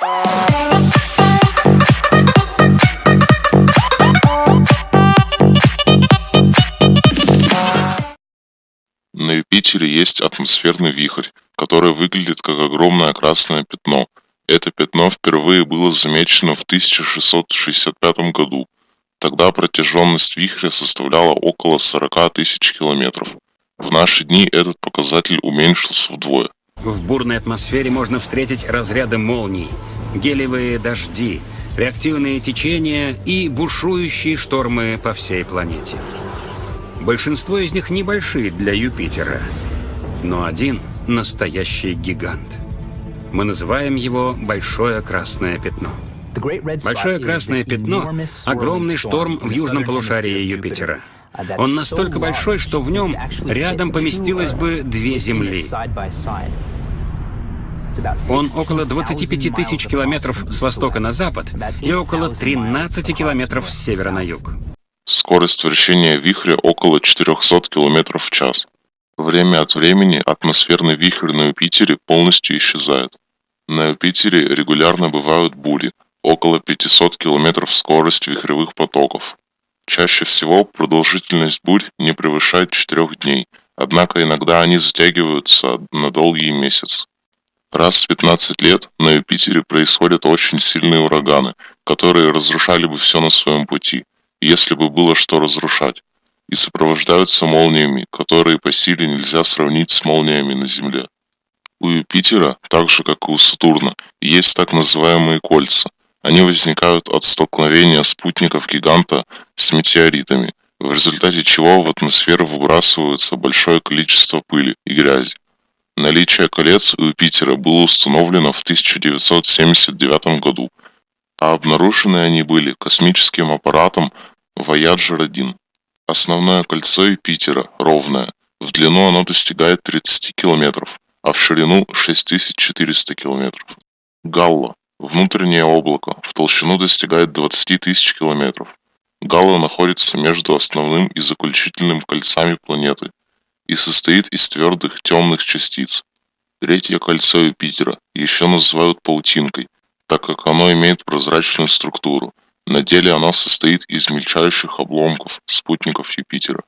На Юпитере есть атмосферный вихрь, который выглядит как огромное красное пятно. Это пятно впервые было замечено в 1665 году. Тогда протяженность вихря составляла около 40 тысяч километров. В наши дни этот показатель уменьшился вдвое. В бурной атмосфере можно встретить разряды молний, гелевые дожди, реактивные течения и бушующие штормы по всей планете. Большинство из них небольшие для Юпитера, но один — настоящий гигант. Мы называем его «большое красное пятно». Большое красное пятно — огромный шторм в южном полушарии Юпитера. Он настолько большой, что в нем рядом поместилось бы две Земли. Он около 25 тысяч километров с востока на запад и около 13 километров с севера на юг. Скорость вращения вихря около 400 км в час. Время от времени атмосферный вихрь на Юпитере полностью исчезает. На Юпитере регулярно бывают бури, около 500 км скорость вихревых потоков. Чаще всего продолжительность бурь не превышает 4 дней, однако иногда они затягиваются на долгий месяц. Раз в 15 лет на Юпитере происходят очень сильные ураганы, которые разрушали бы все на своем пути – если бы было что разрушать, и сопровождаются молниями, которые по силе нельзя сравнить с молниями на Земле. У Юпитера, так же как и у Сатурна, есть так называемые кольца. Они возникают от столкновения спутников гиганта с метеоритами, в результате чего в атмосферу выбрасывается большое количество пыли и грязи. Наличие колец у Юпитера было установлено в 1979 году, а обнаружены они были космическим аппаратом Voyager 1. Основное кольцо Юпитера ровное, в длину оно достигает 30 километров, а в ширину 6400 километров. Галла – внутреннее облако, в толщину достигает 20 тысяч километров. Галла находится между основным и заключительным кольцами планеты и состоит из твердых темных частиц. Третье кольцо Юпитера еще называют паутинкой, так как оно имеет прозрачную структуру – на деле она состоит из мельчайших обломков спутников Юпитера.